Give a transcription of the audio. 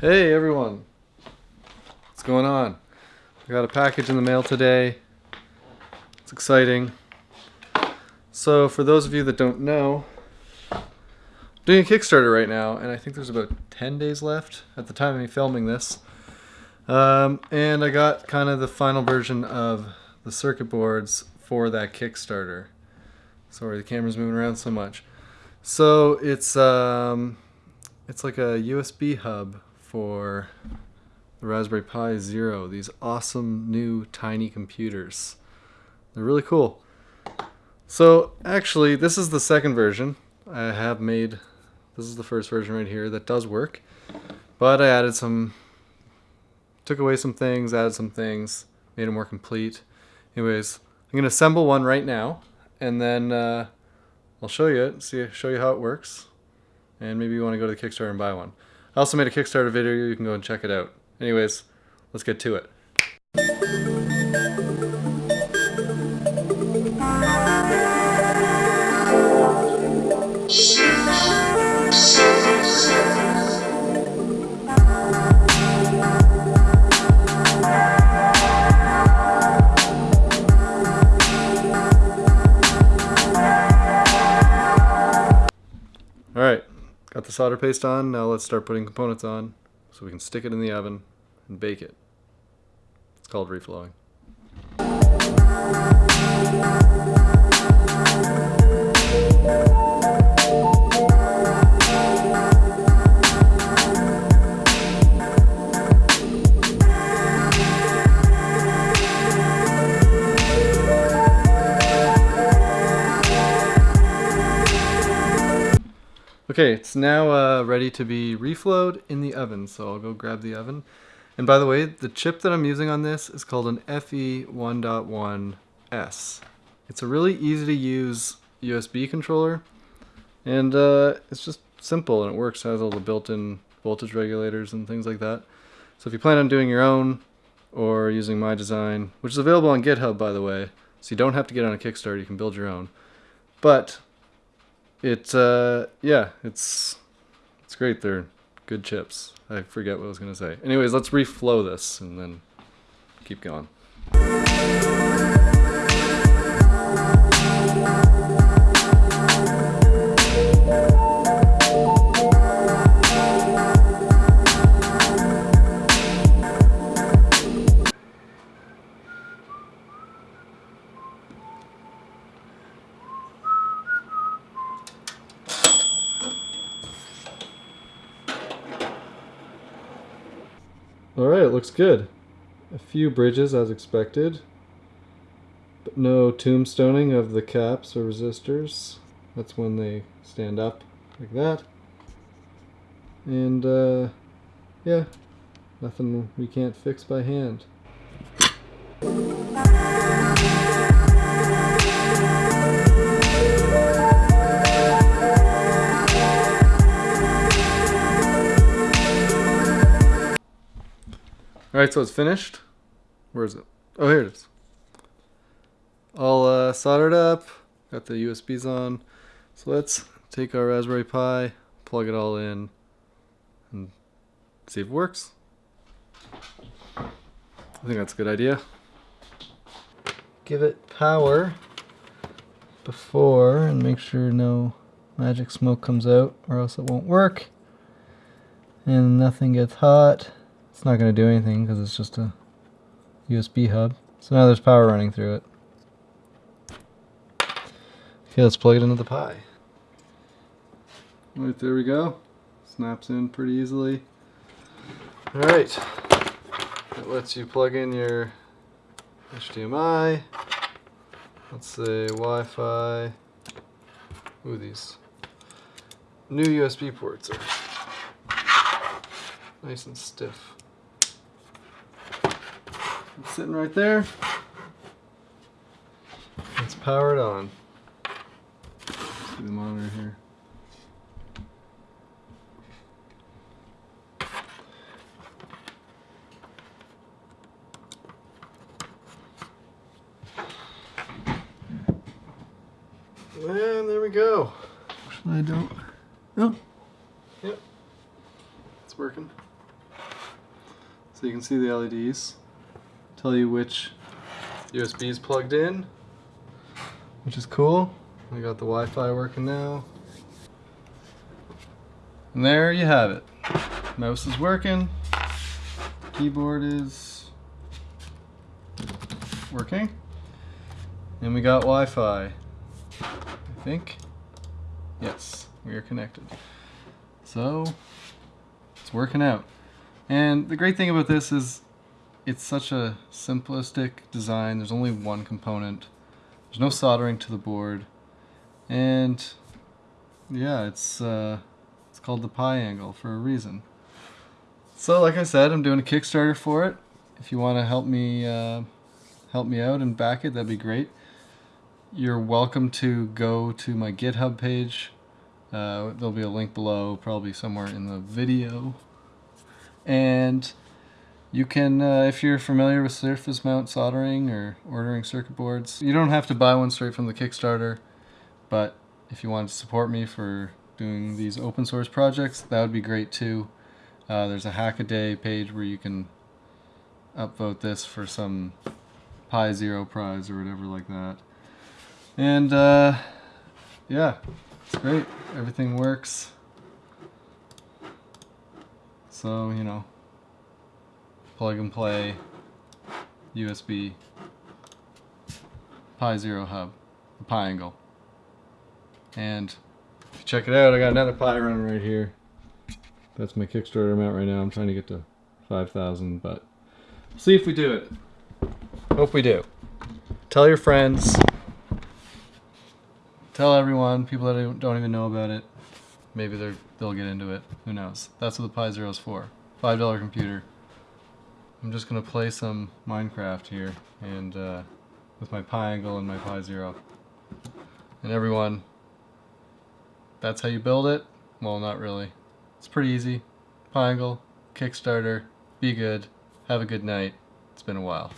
Hey everyone, what's going on? I got a package in the mail today. It's exciting. So for those of you that don't know, I'm doing a Kickstarter right now, and I think there's about 10 days left at the time of me filming this. Um, and I got kind of the final version of the circuit boards for that Kickstarter. Sorry, the camera's moving around so much. So it's um, it's like a USB hub for the Raspberry Pi Zero. These awesome new tiny computers. They're really cool. So actually, this is the second version. I have made. This is the first version right here that does work, but I added some. Took away some things, added some things, made it more complete. Anyways, I'm gonna assemble one right now, and then uh, I'll show you it. See, show you how it works, and maybe you want to go to the Kickstarter and buy one. I also made a Kickstarter video. You can go and check it out. Anyways, let's get to it. The solder paste on, now let's start putting components on so we can stick it in the oven and bake it. It's called reflowing. Okay, it's now uh, ready to be reflowed in the oven, so I'll go grab the oven. And by the way, the chip that I'm using on this is called an FE1.1S. It's a really easy to use USB controller, and uh, it's just simple and it works. It has all the built-in voltage regulators and things like that. So if you plan on doing your own or using my design, which is available on GitHub by the way, so you don't have to get on a Kickstarter, you can build your own. But it uh, yeah, it's it's great. They're good chips. I forget what I was gonna say. Anyways, let's reflow this and then keep going. Alright, it looks good. A few bridges as expected, but no tombstoning of the caps or resistors. That's when they stand up like that. And uh, yeah, nothing we can't fix by hand. Alright, so it's finished. Where is it? Oh, here it is. All uh, soldered up. Got the USBs on. So let's take our Raspberry Pi, plug it all in, and see if it works. I think that's a good idea. Give it power before and make sure no magic smoke comes out or else it won't work. And nothing gets hot. It's not going to do anything because it's just a USB hub. So now there's power running through it. Okay, let's plug it into the Pi. Right, there we go. Snaps in pretty easily. Alright, it lets you plug in your HDMI. Let's say Wi-Fi. Ooh, these new USB ports are nice and stiff. It's sitting right there. It's powered on. See the monitor here. And there we go. I don't. Oh. Yep. It's working. So you can see the LEDs. Tell you which USB is plugged in, which is cool. We got the Wi-Fi working now. And there you have it. Mouse is working. Keyboard is working. And we got Wi-Fi. I think. Yes, we are connected. So, it's working out. And the great thing about this is it's such a simplistic design. There's only one component. There's no soldering to the board. And yeah, it's uh, it's called the Pi angle for a reason. So like I said, I'm doing a Kickstarter for it. If you want to help me uh, help me out and back it, that'd be great. You're welcome to go to my GitHub page. Uh, there'll be a link below, probably somewhere in the video. And you can, uh, if you're familiar with surface mount soldering or ordering circuit boards, you don't have to buy one straight from the Kickstarter, but if you want to support me for doing these open source projects, that would be great too. Uh, there's a Hackaday page where you can upvote this for some Pi Zero prize or whatever like that. And uh, yeah, it's great. Everything works. So, you know, plug and play USB Pi Zero hub, the Pi angle. And if you check it out, I got another Pi running right here. That's my Kickstarter amount right now. I'm trying to get to 5,000, but see if we do it. Hope we do. Tell your friends. Tell everyone, people that don't even know about it. Maybe they're, they'll get into it. Who knows? That's what the Pi Zero is for. $5 computer. I'm just to play some Minecraft here and uh, with my Pi angle and my Pi Zero. And everyone, that's how you build it? Well, not really. It's pretty easy. Pi angle, Kickstarter, be good, have a good night. It's been a while.